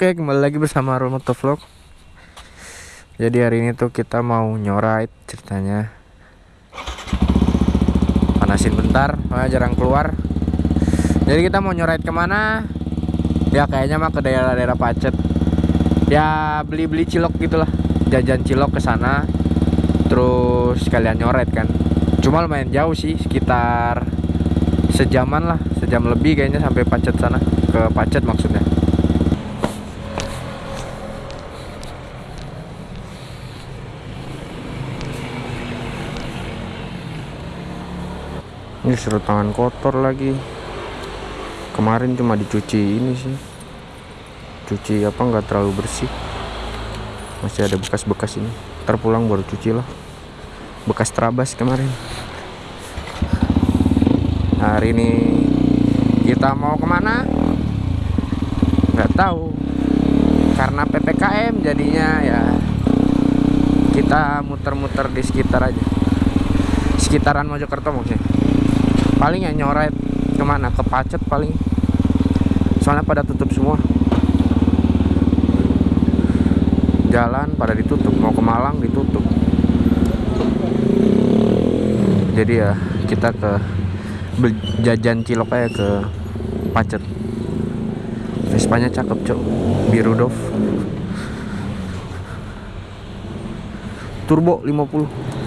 Oke, kembali lagi bersama Arul Motovlog. Jadi hari ini tuh kita mau nyorait ceritanya. Panasin bentar, soalnya jarang keluar. Jadi kita mau nyorait ke mana? Ya kayaknya mah ke daerah-daerah Pacet. Ya beli-beli cilok gitulah, jajan cilok ke sana. Terus sekalian nyorait kan. Cuma lumayan jauh sih, sekitar sejaman lah, sejam lebih kayaknya sampai Pacet sana. Ke Pacet maksudnya. Ini suruh tangan kotor lagi. Kemarin cuma dicuci ini sih. Cuci apa nggak terlalu bersih. Masih ada bekas-bekas ini. Terpulang baru cuci lah. Bekas terabas kemarin. Hari ini kita mau ke mana? Nggak tahu. Karena ppkm jadinya ya kita muter-muter di sekitar aja. Sekitaran Mojokerto maksudnya paling ya nyoret ke mana? Ke Pacet paling. Soalnya pada tutup semua. Jalan pada ditutup mau ke Malang ditutup. Jadi ya kita ke jajan cilok aja ke Pacet. Vespanya cakep cok biru dov turbo 50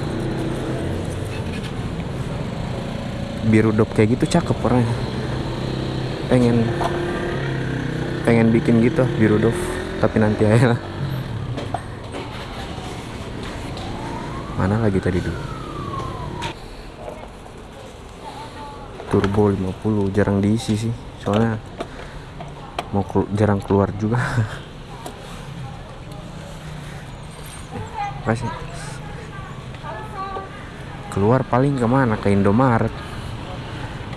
biru dop kayak gitu cakep orangnya. Pengen pengen bikin gitu biru dop. Tapi nanti aja lah. Mana lagi tadi dulu? Turbo 50 jarang diisi sih. Soalnya mau kelu jarang keluar juga. Masih keluar paling ke mana? Ke Indomaret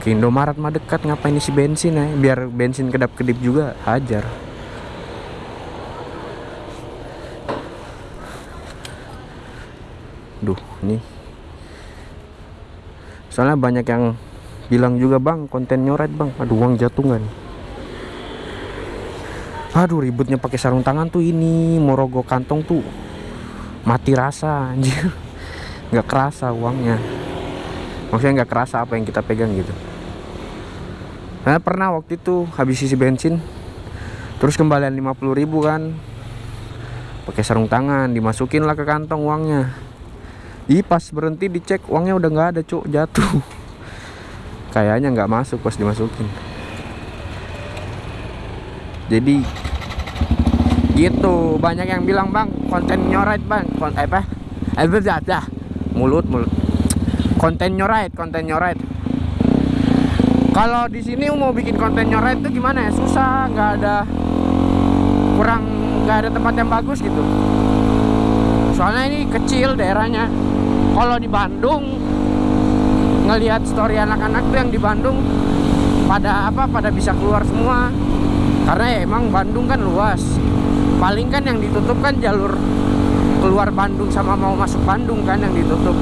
ke Indomaret mah dekat ngapain isi bensin ya? Biar bensin kedap-kedip juga hajar. Duh ini soalnya banyak yang bilang juga bang konten nyoret bang. Aduh uang jatungan. Aduh ributnya pakai sarung tangan tuh ini morogo kantong tuh mati rasa anjir. Nggak kerasa uangnya. Maksudnya nggak kerasa apa yang kita pegang gitu Nah, pernah waktu itu habis isi bensin. Terus kembalian 50 ribu kan. Pakai sarung tangan dimasukin lah ke kantong uangnya. Ih pas berhenti dicek uangnya udah nggak ada cuk. Jatuh. Kayaknya nggak masuk pas dimasukin. Jadi gitu. Banyak yang bilang bang konten nyoret bang. Konten apa? Eh dah mulut mulut. Konten nyoret konten nyoret kalau di sini mau bikin konten nyoret itu gimana ya? Susah nggak ada kurang nggak ada tempat yang bagus gitu. Soalnya ini kecil daerahnya. Kalau di Bandung ngelihat story anak-anak tuh yang di Bandung pada apa pada bisa keluar semua. Karena ya emang Bandung kan luas. Paling kan yang ditutup kan jalur keluar Bandung sama mau masuk Bandung kan yang ditutup.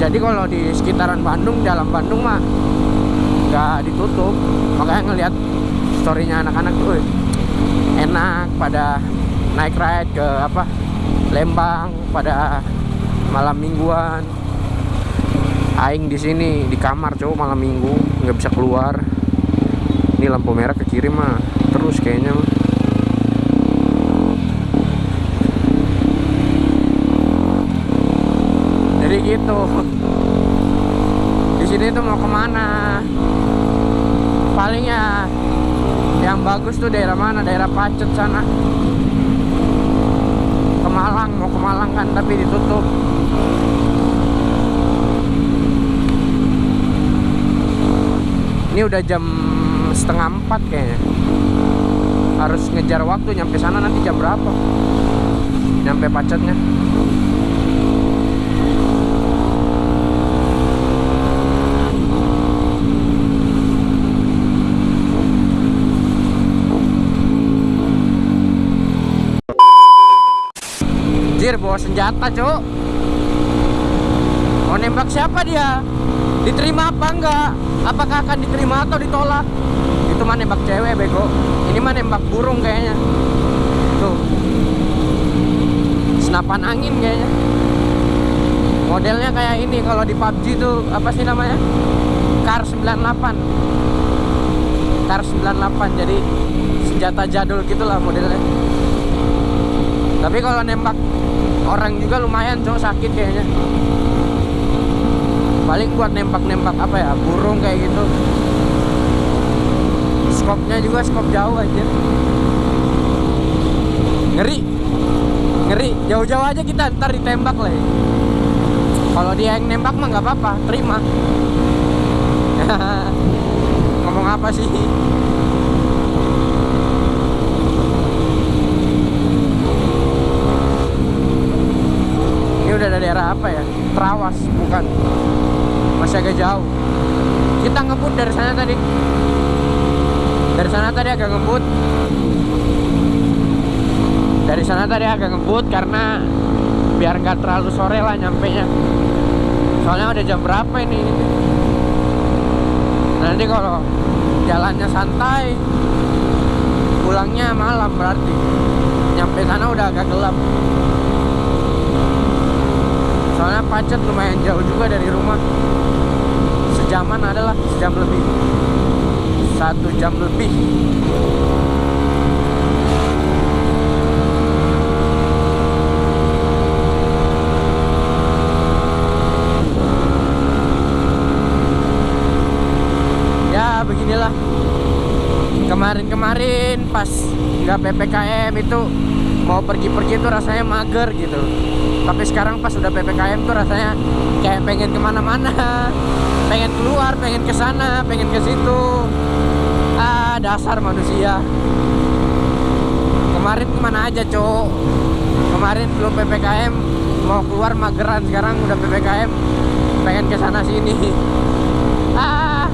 Jadi kalau di sekitaran Bandung dalam Bandung mah nggak ditutup. Makanya ngelihat storynya anak-anak tuh enak pada naik ride ke apa Lembang pada malam mingguan. Aing di sini di kamar cowok malam minggu nggak bisa keluar. Ini lampu merah ke kiri mah terus kayaknya mah. Jadi gitu di sini tuh mau ke mana? Paling ya yang bagus tuh daerah mana? Daerah Pacet sana. Ke Malang mau ke Malang kan tapi ditutup. Ini udah jam setengah empat kayaknya. Harus ngejar waktu nyampe sana nanti jam berapa? Nyampe pacetnya Anjir bawa senjata cok Mau nembak siapa dia? Diterima apa enggak? Apakah akan diterima atau ditolak? Itu mah nembak cewek bego. Ini mah nembak burung kayaknya. Tuh. Senapan angin kayaknya. Modelnya kayak ini kalau di PUBG tuh apa sih namanya? Kar 98 Kar 98 jadi senjata jadul gitulah modelnya. Tapi kalau nembak orang juga lumayan cowok sakit kayaknya. Paling buat nembak-nembak apa ya burung kayak gitu. Skopnya juga skop jauh aja. Ngeri. Ngeri. Jauh-jauh aja kita ntar ditembak lah ya. kalau dia yang nembak mah nggak apa-apa terima. Ngomong apa sih ini udah dari daerah apa ya? Trawas bukan. Masih agak jauh. Kita ngebut dari sana tadi. Dari sana tadi agak ngebut. Dari sana tadi agak ngebut karena biar nggak terlalu sore lah nyampe nya. Soalnya udah jam berapa ini? Nanti kalau jalannya santai pulangnya malam berarti. Nyampe sana udah agak gelap soalnya pacet lumayan jauh juga dari rumah. Sejaman adalah sejam lebih. Satu jam lebih. Ya beginilah. Kemarin-kemarin pas nggak ppkm itu mau pergi-pergi tuh rasanya mager gitu. Tapi sekarang pas udah ppkm tuh rasanya kayak pengen ke mana-mana. Pengen keluar pengen ke sana pengen ke situ. Ah dasar manusia. Kemarin ke mana aja cowok kemarin belum ppkm mau keluar mageran sekarang udah ppkm pengen ke sana sini ah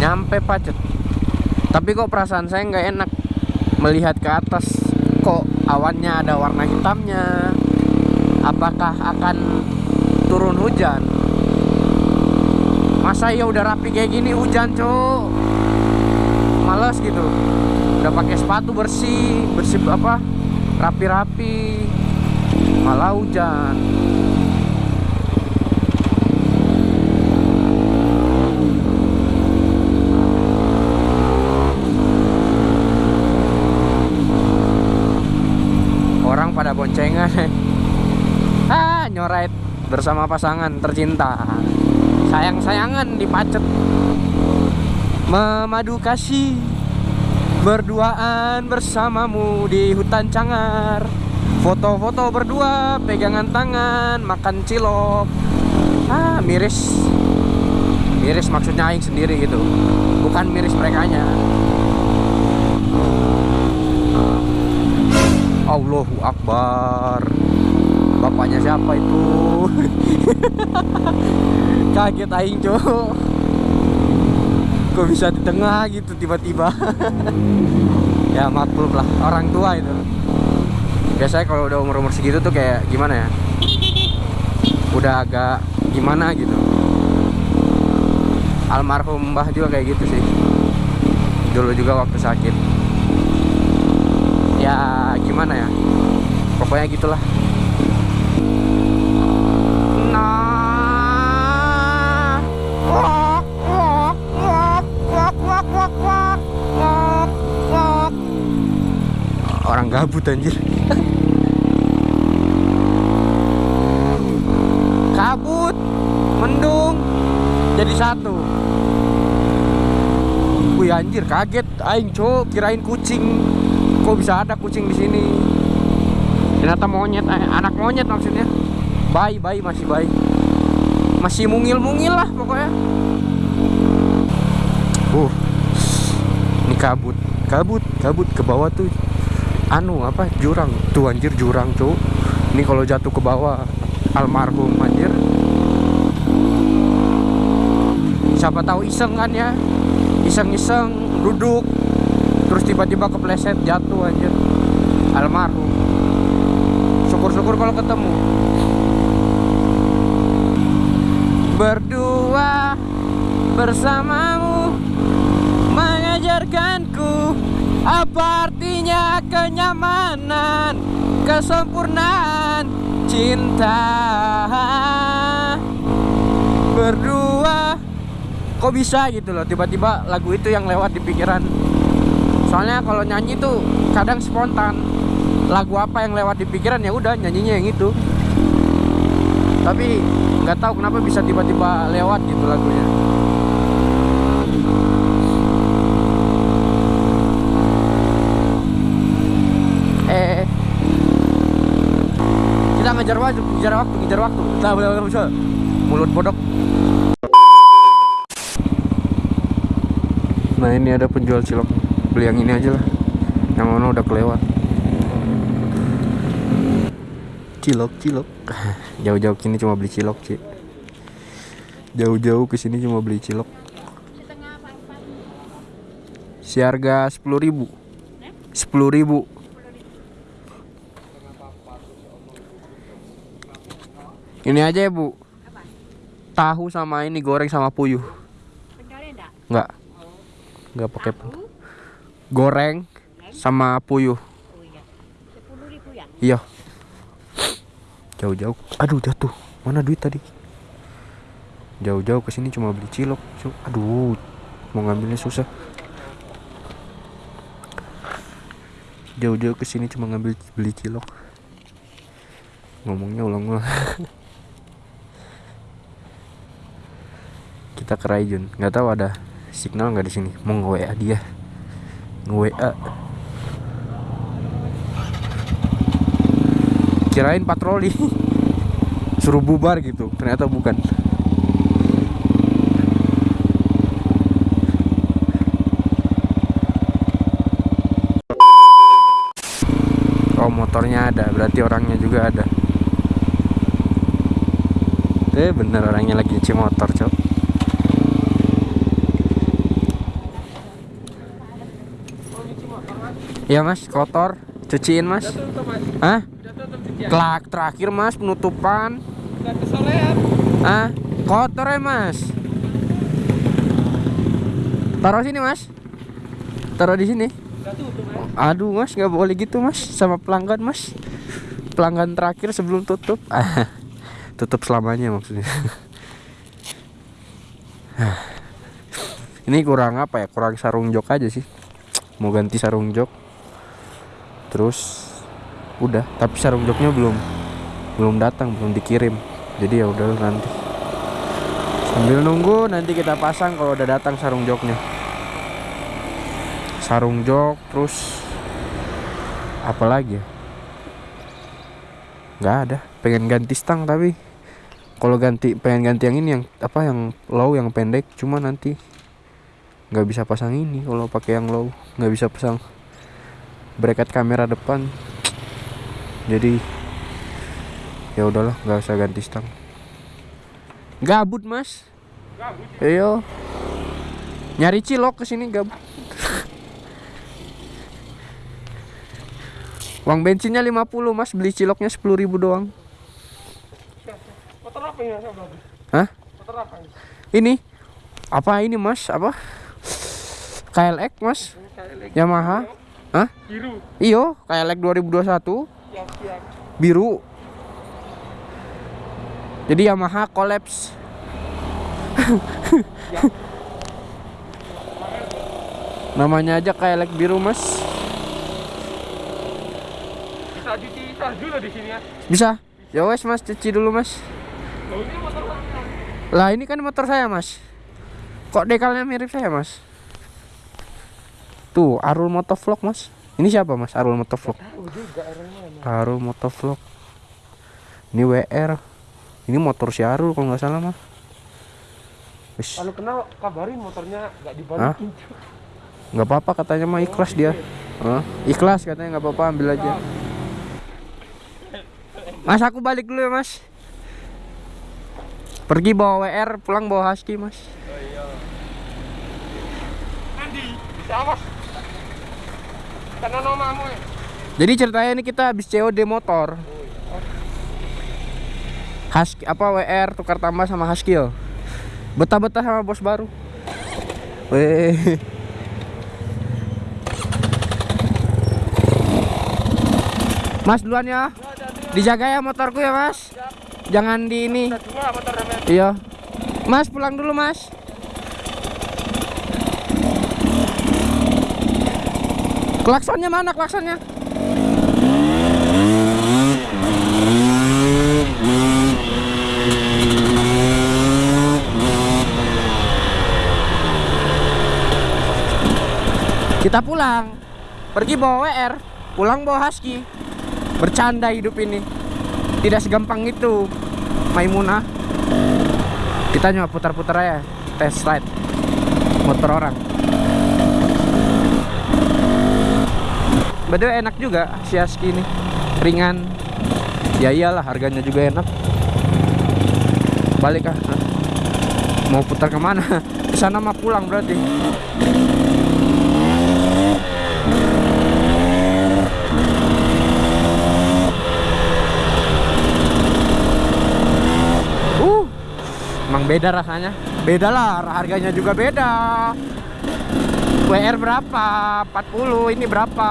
nyampe pacet. Tapi kok perasaan saya nggak enak melihat ke atas. Kok awannya ada warna hitamnya? Apakah akan turun hujan? Masa ya udah rapi kayak gini hujan cok males gitu. Udah pakai sepatu bersih bersih apa? Rapi-rapi. Malah hujan orang pada boncengan ah nyoret bersama pasangan tercinta. Sayang-sayangan dipacet. Memadu kasih. Berduaan bersamamu di hutan cangar. Foto-foto berdua pegangan tangan makan cilok. Ah miris. Miris maksudnya aing sendiri gitu. Bukan miris mereka nya Allahu Akbar Bapaknya siapa itu? Kaget aing cok Kok bisa di tengah gitu tiba-tiba? Ya maklum lah Orang tua itu. Biasanya kalau udah umur-umur segitu tuh kayak gimana ya? Udah agak gimana gitu. Almarhum mbah juga kayak gitu sih. Dulu juga waktu sakit. Ya gimana ya? Pokoknya gitulah gabut anjir. Kabut mendung jadi satu. Wih anjir kaget aing cok kirain kucing. Kok bisa ada kucing di sini? Ternyata monyet eh, anak monyet maksudnya. Bayi bayi masih bayi. Masih mungil mungil lah pokoknya. Uh ini kabut. Kabut kabut ke bawah tuh anu apa jurang. Tuh anjir jurang tuh. Ini kalau jatuh ke bawah almarhum anjir. Siapa tahu iseng kan ya? Iseng-iseng duduk. Terus tiba-tiba kepleset jatuh anjir. Almarhum. Syukur-syukur kalau ketemu. Berdua bersamamu mengajarkanku apa artinya kenyamanan kesempurnaan cinta. Berdua. Kok bisa gitu loh tiba-tiba lagu itu yang lewat di pikiran. Soalnya kalau nyanyi tuh kadang spontan. Lagu apa yang lewat di pikiran ya udah nyanyinya yang itu. Tapi nggak tahu kenapa bisa tiba-tiba lewat gitu lagunya kejar waktu, kejar waktu, kejar waktu. Nah, benar-benar bisa. Mulut bodoh. Nah, ini ada penjual cilok. Beli yang ini aja lah. Yang mana udah kelewat. Cilok, cilok. Jauh-jauh sini cuma beli cilok, Ci. Jauh-jauh ke sini cuma beli cilok. Siharga 10.000. 10.000. ini aja ya bu. Tahu sama ini goreng sama puyuh. Enggak? nggak nggak pakai goreng sama puyuh. Oh iya. Ribu ya? iya. Jauh-jauh. Aduh jatuh. Mana duit tadi? Jauh-jauh ke sini cuma beli cilok aduh mau ngambilnya susah. Jauh-jauh ke sini cuma ngambil beli cilok. Ngomongnya ulang-ulang kita ke Raijun. Nggak tahu ada signal nggak di sini. Mau nge WA dia. Nge WA kirain patroli. Suruh bubar gitu. Ternyata bukan. Oh motornya ada. Berarti orangnya juga ada. Eh bener orangnya lagi cuci motor cok Iya mas, kotor, cuciin mas. Hah? Kelak terakhir mas penutupan. Ah, kotor ya mas. Taruh sini mas. Taruh di sini. Aduh mas, nggak boleh gitu mas sama pelanggan mas. Pelanggan terakhir sebelum tutup. Ah, tutup selamanya maksudnya. Ini kurang apa ya? Kurang sarung jok aja sih. Mau ganti sarung jok. Terus udah. Tapi sarung joknya belum belum datang belum dikirim. Jadi ya udah nanti. Sambil nunggu nanti kita pasang kalau udah datang sarung joknya. Sarung jok terus apa lagi ya? Nggak ada. Pengen ganti stang tapi kalau ganti pengen ganti yang ini yang apa yang low yang pendek cuma nanti nggak bisa pasang ini. Kalau pakai yang low nggak bisa pasang bracket kamera depan. Jadi ya udahlah nggak usah ganti stang. Gabut mas. Gabut. iyo nyari cilok ke sini gabut. Uang bensinnya 50 mas. Beli ciloknya 10.000 doang. Motor apa ini? Hah? Motor apa ini? ini. Apa ini mas? Apa? KLX mas. Lagi Yamaha Hah? biru. iyo KLX 2021 Yang yang biru. Jadi Yamaha collapse. Namanya aja kayak like biru mas. Bisa cuci salju loh di sini ya. bisa? Ya wes mas cuci dulu mas. Loh ini motor apa? lah ini kan motor saya mas. Kok dekalnya mirip saya mas tuh Arul Motovlog mas ini siapa mas Arul Motovlog. Arul Motovlog ini WR ini motor si Arul kalau nggak salah mah Wis. Kalau kenal kabarin motornya nggak dibalikin. nggak apa-apa katanya mah ikhlas dia Hah? ikhlas katanya nggak apa-apa ambil aja mas aku balik dulu ya mas pergi bawa WR pulang bawa husky mas Oh iya. Andi. Bisa awas. Jadi ceritanya ini kita habis COD motor. Husky apa WR tukar tambah sama Husky yo. Betah-betah sama bos baru. Weh. Mas duluan ya. Dijaga ya motorku ya, Mas. Jangan di ini. Iya. Mas pulang dulu, Mas. Klaksonnya mana klaksonnya? Kita pulang. Pergi bawa WR, pulang bawa Husky. Bercanda hidup ini. Tidak segampang itu. Maimunah. Kita nyoba putar-putar aja test ride motor orang. Beda enak juga si Husky ini. Ringan. Ya iyalah harganya juga enak. Balik ah. Mau putar ke mana? Ke sana mah pulang berarti. Uh, emang beda rasanya. Beda lah, harganya juga beda. WR berapa? 40, ini berapa?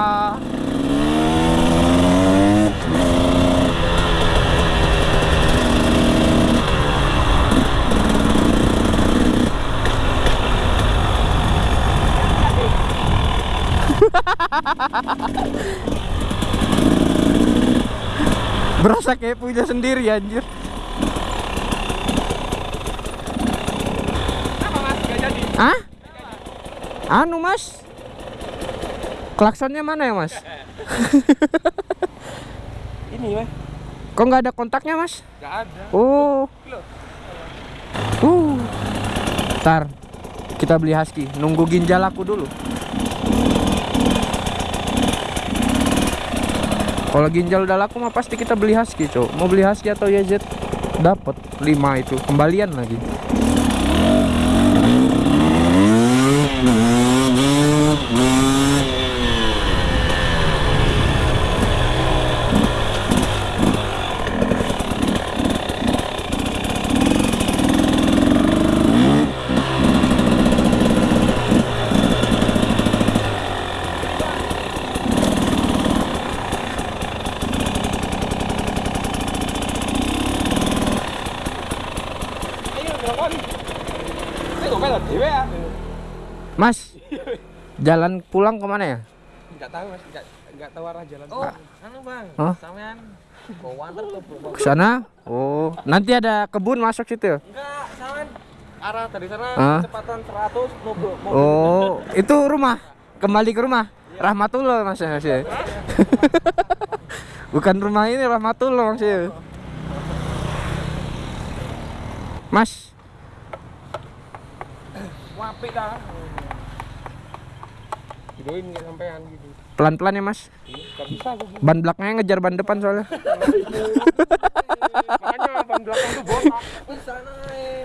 Berasa kayak punya sendiri anjir. Apa mas? Gak jadi. Hah? Anu mas Klaksonnya mana ya mas? Ini mas. Kok nggak ada kontaknya mas? Gak ada. Oh uh. Ntar Kita beli husky Nunggu ginjal aku dulu Kalau ginjal udah laku mah pasti kita beli husky cok Mau beli husky atau YZ Dapat 5 itu Kembalian lagi Ayo telepon. Ini kok kalah dewe ya? Mas Jalan pulang ke mana ya? Enggak tahu mas. Enggak enggak tahu arah jalan. Oh, anu bang, Hah? sampean ke sana? Oh Nanti ada kebun masuk situ ya? Enggak, sampean arah dari sana Hah? kecepatan 100 mobil mobil. Oh, itu rumah. Kembali ke rumah. Rahmatullah Mas ya. Mas, ya. Bukan rumah ini Rahmatullah Mas. ya. Mas, Wapi dah. Videoin nggak sampean gitu. pelan-pelan ya Mas. Gak bisa aku. Ban belakangnya ngejar ban depan soalnya. Makanya ban belakang tuh botak. Di sana eh.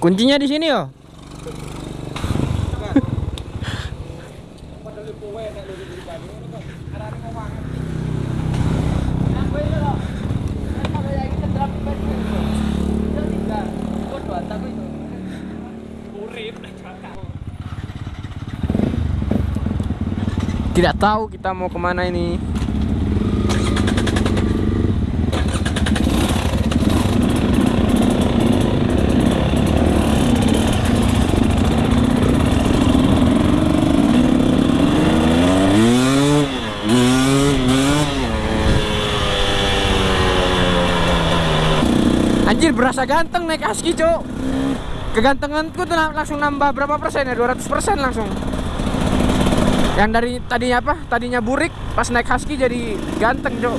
Kuncinya di sini yo. Tidak tahu kita mau ke mana ini. Anjir berasa ganteng naik aski cok Kegantenganku tuh langsung nambah berapa persen ya? 200 persen langsung. Yang dari tadinya apa? Tadinya burik pas naik husky jadi ganteng cok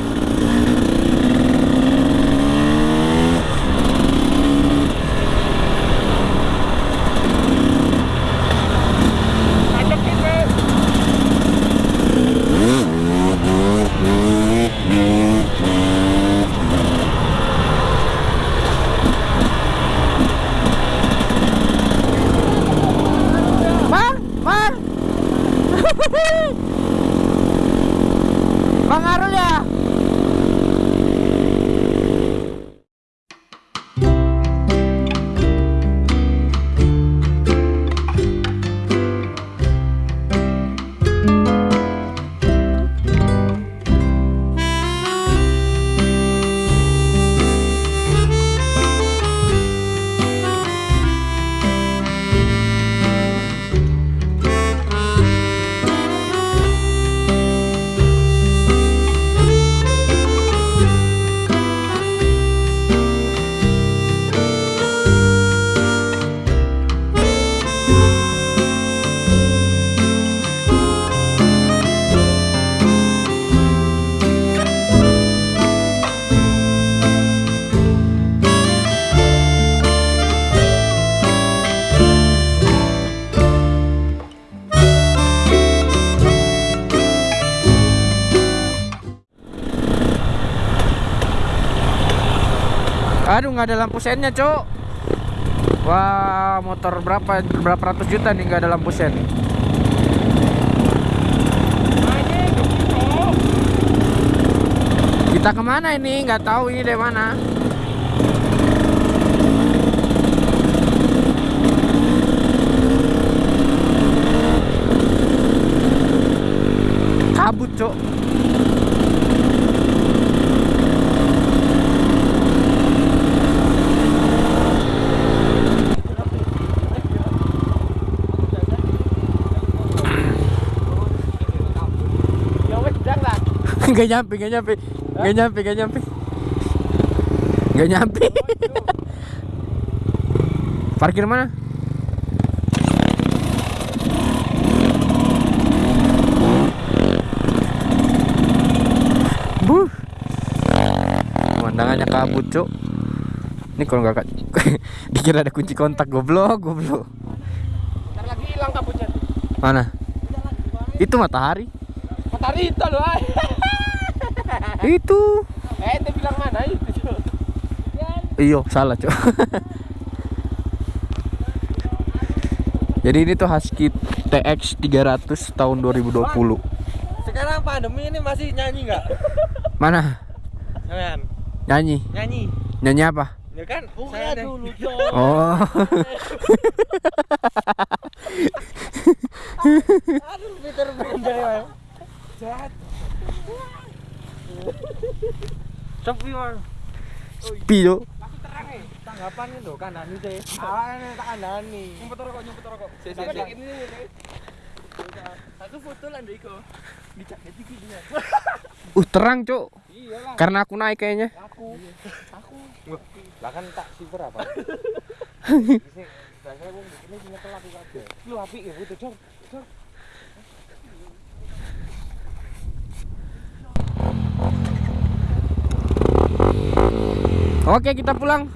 Aduh nggak ada lampu sennya cok. Wah motor berapa? Berapa ratus juta nih nggak ada lampu sen Kita ke mana ini? Nggak tahu ini dari mana. Kabut cok Ya wes jang lah. Gak nyampe, gak nyampe. Gak nyampe, gak nyampe. Gak nyampe. Parkir mana? Buh. Pemandangannya kabut cuk. Ini kalau nggak Dikira ada kunci kontak goblok goblok. Ntar lagi hilang kabutnya. Mana? Itu matahari. Matahari itu loh. Itu Eh, ente bilang mana itu? Cok? Iyo, salah cok. Jadi ini tuh Husky TX 300 tahun 2020. Sekarang pandemi ini masih nyanyi nggak? Mana? Nyanyi. nyanyi. Nyanyi apa? Ya kan? Buka saya dulu. Cok. Oh. Aduh, Peter Pan ya. Jahat. Sepi. Sepi. Masih terang eh. Tanggapan itu kandani sih. Awalnya tak kandani. Nyumpet rokok, nyumpet rokok. Si, si, si. Satu foto lah dia. Uh terang cok. Iya. Karena aku naik kayaknya. Aku. Aku. Lah kan tak silver apa? Wong kabeh. Lu apik ya. Oke kita pulang.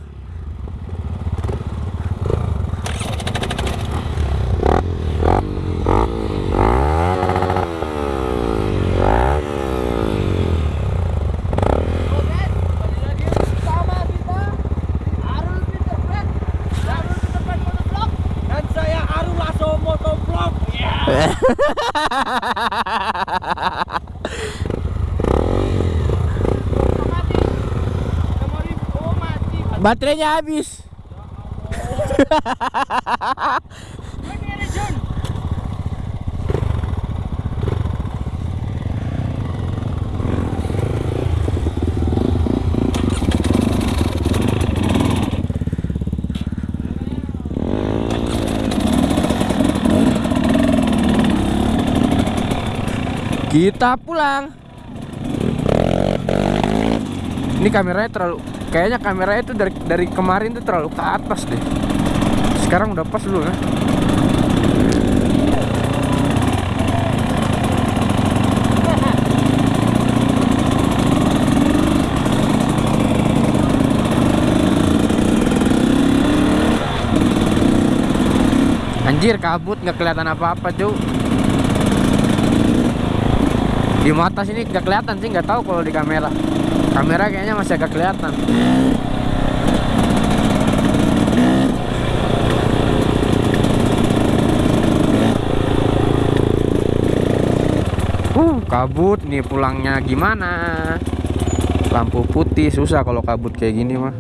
Dan saya Arul Lasso Motovlog. Baterainya habis. Kita pulang. Ini kameranya terlalu kayaknya kameranya itu dari dari kemarin tuh terlalu ke atas deh. Sekarang udah pas dulu ya. Anjir kabut nggak kelihatan apa-apa cuy. Di mata sini nggak kelihatan sih nggak tahu kalau di kamera. Kamera kayaknya masih agak kelihatan. Uh, kabut nih pulangnya gimana? Lampu putih susah kalau kabut kayak gini mah.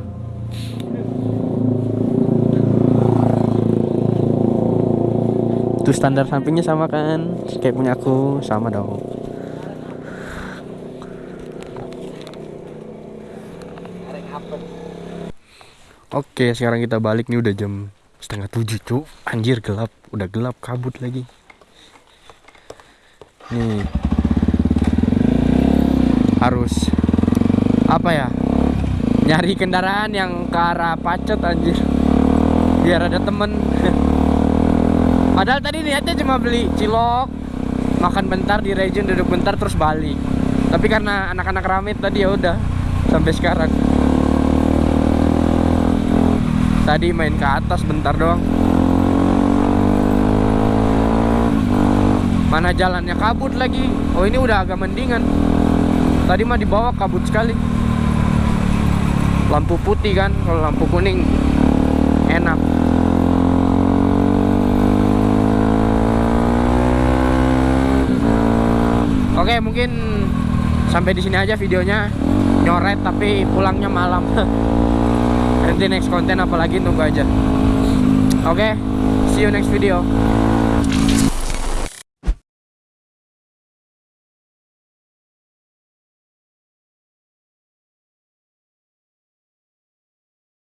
Tuh standar sampingnya sama kan? Kayak punya aku sama dong. Oke, sekarang kita balik nih udah jam setengah tujuh cuk. Anjir gelap, udah gelap kabut lagi. Nih harus apa ya? Nyari kendaraan yang ke arah pacet anjir. Biar ada temen. Padahal tadi niatnya cuma beli cilok, makan bentar di region duduk bentar terus balik. Tapi karena anak-anak rame tadi ya udah sampai sekarang. Tadi main ke atas bentar doang. Mana jalannya kabut lagi. Oh, ini udah agak mendingan. Tadi mah di bawah kabut sekali. lampu putih kan kalau lampu kuning enak Oke mungkin sampai di sini aja videonya nyoret tapi pulangnya malam nanti next konten apalagi tunggu aja. Oke see you next video